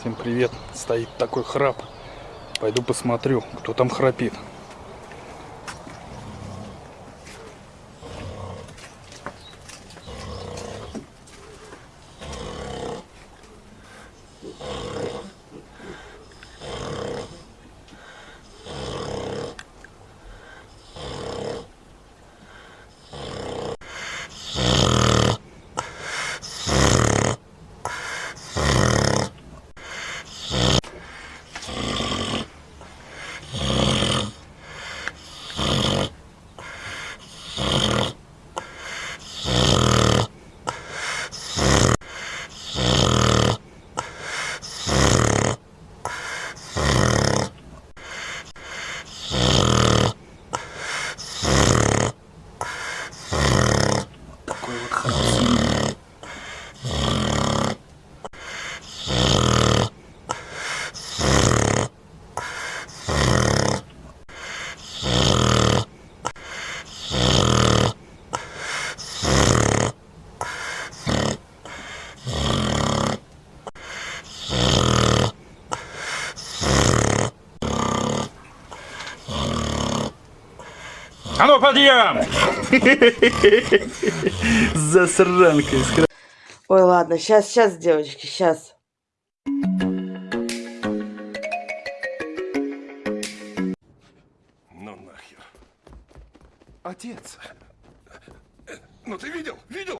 Всем привет. Стоит такой храп. Пойду посмотрю, кто там храпит. Такой вот храп. А ну подъем! Засранка Ой, ладно, сейчас, сейчас, девочки, сейчас. Ну нахер. Отец. Ну ты видел? Видел?